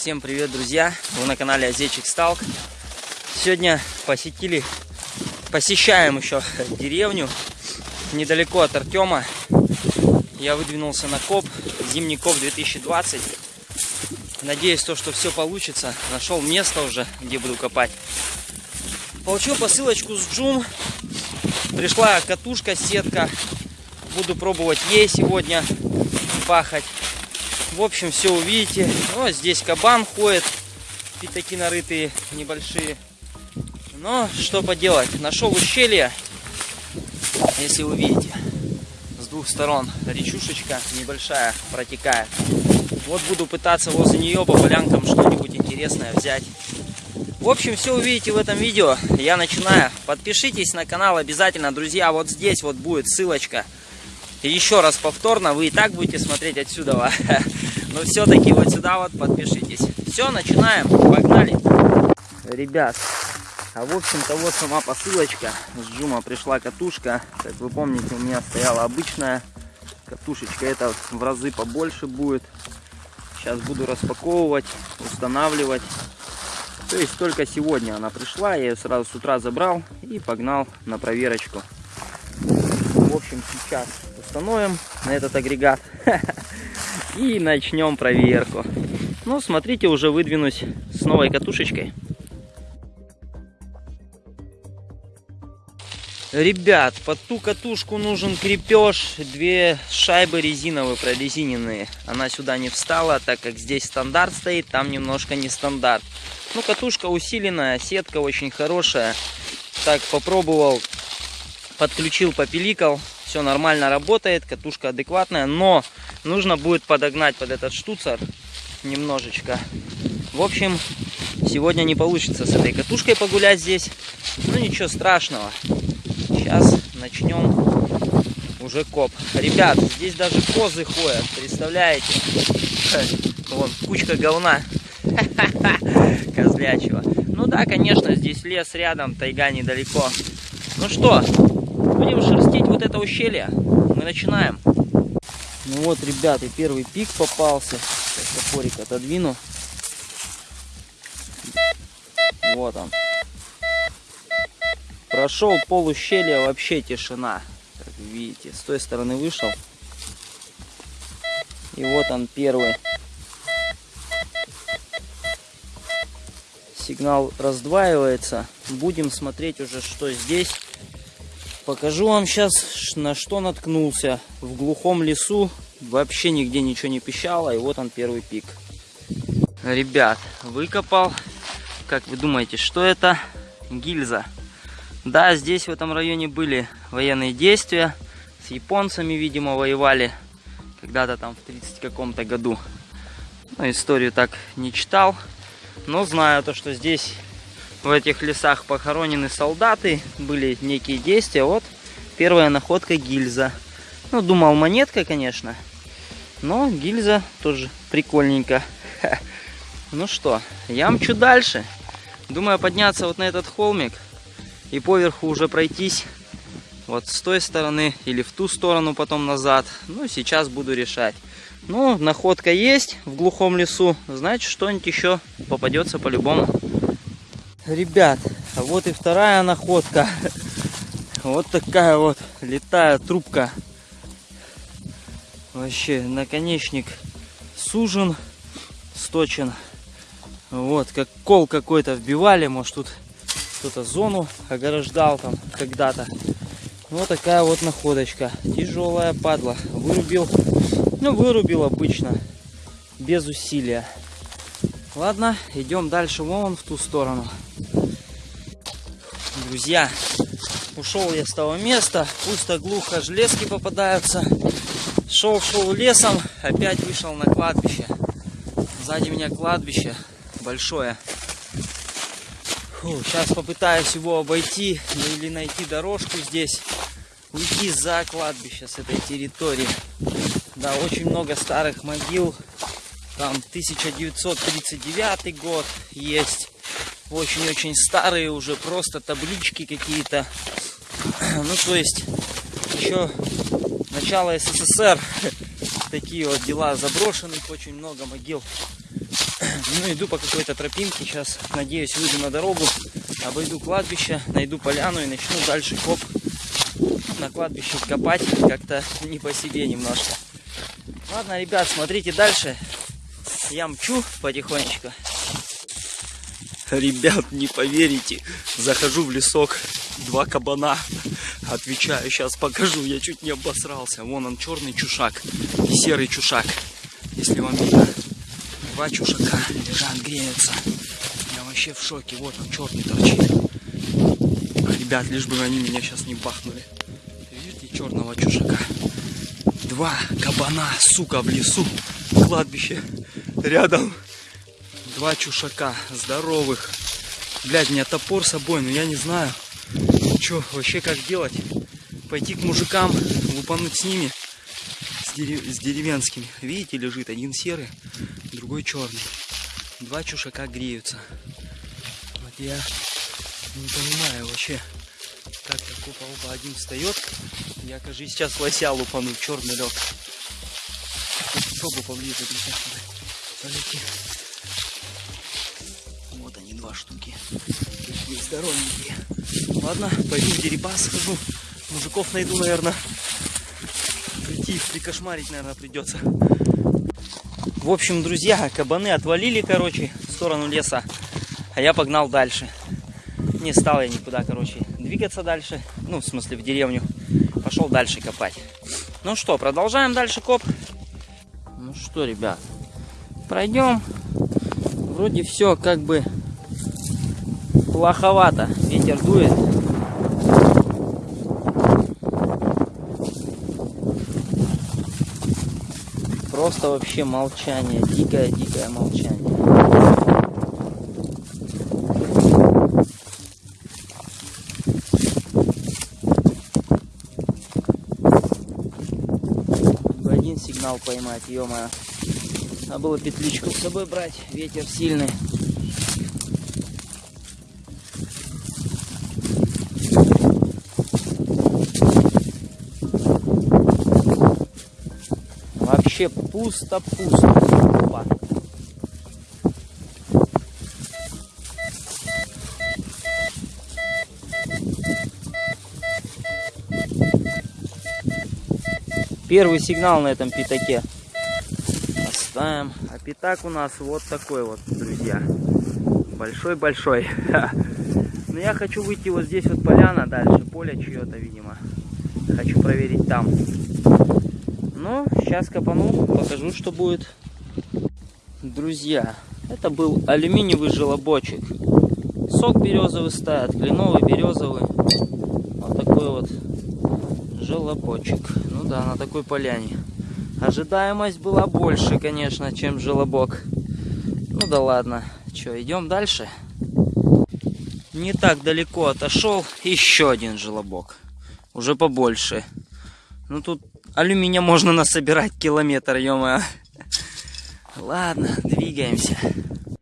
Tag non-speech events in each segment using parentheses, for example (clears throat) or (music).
Всем привет, друзья! Вы на канале Азечик Сталк. Сегодня посетили, посещаем еще деревню недалеко от Артема. Я выдвинулся на коп, зимний коп 2020. Надеюсь, то, что все получится. Нашел место уже, где буду копать. Получил посылочку с Джум. Пришла катушка, сетка. Буду пробовать ей сегодня пахать. В общем, все увидите. Ну, здесь кабан ходит. Пятаки нарытые небольшие. Но что поделать. Нашел ущелье. Если вы видите. С двух сторон речушечка небольшая протекает. Вот буду пытаться возле нее по полянкам что-нибудь интересное взять. В общем, все увидите в этом видео. Я начинаю. Подпишитесь на канал обязательно, друзья. Вот здесь вот будет ссылочка. Еще раз повторно, вы и так будете смотреть отсюда. (laughs) Но все-таки вот сюда вот подпишитесь. Все, начинаем. Погнали. Ребят, а в общем-то вот сама посылочка. С Джума пришла катушка. Как вы помните, у меня стояла обычная катушечка. Это в разы побольше будет. Сейчас буду распаковывать, устанавливать. То есть только сегодня она пришла, я ее сразу с утра забрал и погнал на проверочку. В общем, сейчас установим на этот агрегат (laughs) и начнем проверку. Ну, смотрите, уже выдвинусь с новой катушечкой. Ребят, под ту катушку нужен крепеж, две шайбы резиновые, прорезиненные. Она сюда не встала, так как здесь стандарт стоит, там немножко не стандарт. Ну, катушка усиленная, сетка очень хорошая. Так, попробовал, подключил, попиликал. Все нормально работает, катушка адекватная, но нужно будет подогнать под этот штуцер немножечко. В общем, сегодня не получится с этой катушкой погулять здесь. Ну, ничего страшного. Сейчас начнем уже коп. Ребят, здесь даже козы ходят, представляете? (laughs) Вон, кучка говна (laughs) козлячего. Ну да, конечно, здесь лес рядом, тайга недалеко. Ну что, будем шерстить вот это ущелье. Мы начинаем. Ну вот, ребята, первый пик попался. Сейчас топорик отодвину. Вот он. Прошел пол ущелья, вообще тишина. Как видите, с той стороны вышел. И вот он первый. Сигнал раздваивается. Будем смотреть уже, что здесь. Покажу вам сейчас, на что наткнулся. В глухом лесу вообще нигде ничего не пищало. И вот он первый пик. Ребят, выкопал. Как вы думаете, что это? Гильза. Да, здесь в этом районе были военные действия. С японцами, видимо, воевали. Когда-то там в 30 каком-то году. Ну, историю так не читал. Но знаю то, что здесь в этих лесах похоронены солдаты. Были некие действия. Вот первая находка гильза. Ну, думал монетка, конечно. Но гильза тоже прикольненько. Ну что, я мчу дальше. Думаю подняться вот на этот холмик и поверху уже пройтись вот с той стороны или в ту сторону потом назад. Ну, сейчас буду решать. Ну, находка есть в глухом лесу, значит, что-нибудь еще попадется по-любому. Ребят, вот и вторая находка. Вот такая вот летая трубка. Вообще, наконечник сужен, сточен. Вот, как кол какой-то вбивали, может тут кто-то зону ограждал там когда-то. Вот такая вот находочка. Тяжелая падла. Вырубил. Ну, вырубил обычно. Без усилия. Ладно, идем дальше вон в ту сторону. Друзья, ушел я с того места. Пусто, глухо, железки попадаются. Шел-шел лесом, опять вышел на кладбище. Сзади меня кладбище большое. Фу, сейчас попытаюсь его обойти или найти дорожку здесь. Уйти за кладбище с этой территории. Да, очень много старых могил. Там 1939 год есть. Очень-очень старые уже, просто таблички какие-то. (clears throat) Ну, то есть, еще начало СССР. (laughs) Такие вот дела заброшенных, очень много могил. (clears throat) Ну, иду по какой-то тропинке. Сейчас, надеюсь, выйду на дорогу, обойду кладбище, найду поляну и начну дальше коп на кладбище копать. Как-то не по себе немножко. Ладно, ребят, смотрите дальше. Я мчу потихонечку. Ребят, не поверите, захожу в лесок, два кабана. Отвечаю, сейчас покажу, я чуть не обосрался. Вон он, черный чушак и серый чушак. Если вам видно, два чушака лежат, греются. Я вообще в шоке, вот он, черный торчит. Ребят, лишь бы они меня сейчас не бахнули. Видите, черного чушака. Два кабана, сука, в лесу, кладбище рядом два чушака здоровых. Блядь, у меня топор с собой, но я не знаю, что вообще как делать. Пойти к мужикам, лупануть с ними, с, дерев... с деревенскими. Видите, лежит один серый, другой черный. Два чушака греются. Вот я не понимаю вообще, как так опа, один встает. Я, кажется, сейчас лося лупану, черный лег. Пробу поближе, полети два штуки. Такие здоровенькие. Ладно, пойду в Дерибас схожу. Мужиков найду, наверное. Прийти их прикошмарить, наверное, придется. В общем, друзья, кабаны отвалили, короче, в сторону леса. А я погнал дальше. Не стал я никуда, короче, двигаться дальше. Ну, в смысле, в деревню. Пошел дальше копать. Ну что, продолжаем дальше коп. Ну что, ребят, пройдем. Вроде все как бы плоховато. Ветер дует. Просто вообще молчание. Дикое-дикое молчание. сигнал поймать, ё -моё. Надо было петличку с собой брать, ветер сильный. вообще пусто-пусто. Первый сигнал на этом пятаке. Оставим. А пятак у нас вот такой вот, друзья. Большой-большой. (laughs) Но я хочу выйти вот здесь вот поляна дальше. Поле чье-то, видимо. Хочу проверить там. Ну, сейчас копану, покажу, что будет. Друзья, это был алюминиевый желобочек. Сок березовый стоит, кленовый, березовый. Вот такой вот желобочек. Ну да, на такой поляне. Ожидаемость была больше, конечно, чем желобок. Ну да ладно. Что, идем дальше? Не так далеко отошел. Еще один желобок. Уже побольше. Ну тут Алюминия можно насобирать километр, ё Ладно, двигаемся.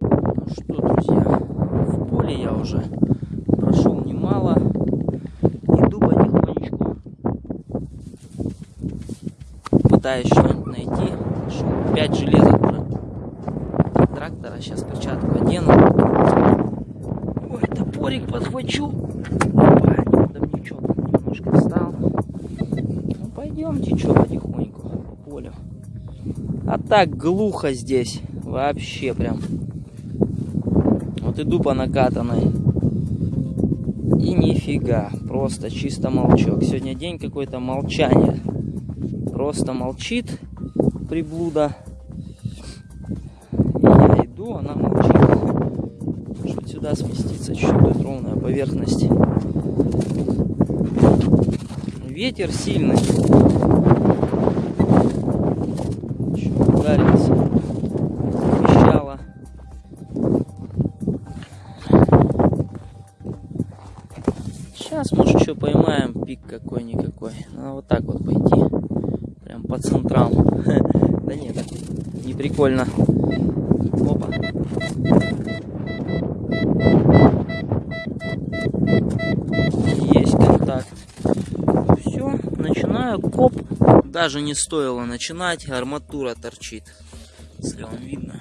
Ну что, друзья, в поле я уже прошел немало. Иду потихонечку. Пытаюсь. Шел 5 железок уже. Трактора, сейчас перчатку одену. Ой, топорик подхвачу. Опа, ничего, немножко встал. Пойдемте, что, потихоньку по полю. А так глухо здесь. Вообще прям. Вот иду по накатанной. И нифига. Просто чисто молчок. Сегодня день какой-то молчания. Просто молчит приблуда. Иду, она молчит. Может сюда спуститься чуть-чуть ровная поверхность. Ветер сильный. ударился. Пищало. Сейчас, может, еще поймаем пик какой-никакой. Надо вот так вот пойти. Прям по центрам. (laughs) Да нет, не прикольно. Начинаю коп даже не стоило начинать, арматура торчит. Если вам видно.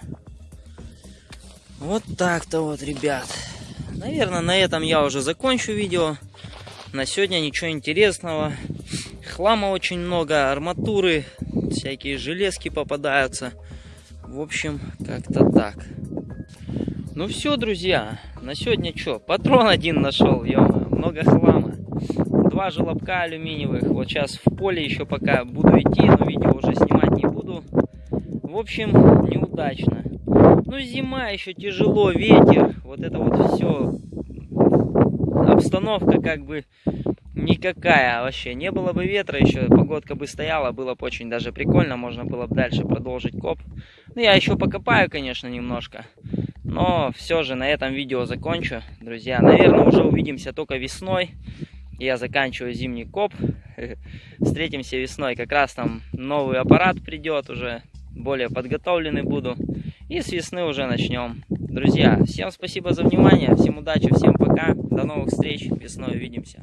Вот так-то вот, ребят. Наверное, на этом я уже закончу видео. На сегодня ничего интересного. Хлама очень много, арматуры, всякие железки попадаются. В общем, как-то так. Ну все, друзья, на сегодня что? Патрон один нашел, ё много хлама. Два желобка алюминиевых. Вот сейчас в поле еще пока буду идти, но видео уже снимать не буду. В общем, неудачно. Ну, зима еще тяжело, ветер. Вот это вот все. Обстановка как бы никакая вообще. Не было бы ветра еще, погодка бы стояла, было бы очень даже прикольно. Можно было бы дальше продолжить коп. Ну, я еще покопаю, конечно, немножко. Но все же на этом видео закончу, друзья. Наверное, уже увидимся только весной. Я заканчиваю зимний коп. (laughs) Встретимся весной. Как раз там новый аппарат придет уже. Более подготовленный буду. И с весны уже начнем. Друзья, всем спасибо за внимание. Всем удачи, всем пока. До новых встреч. Весной увидимся.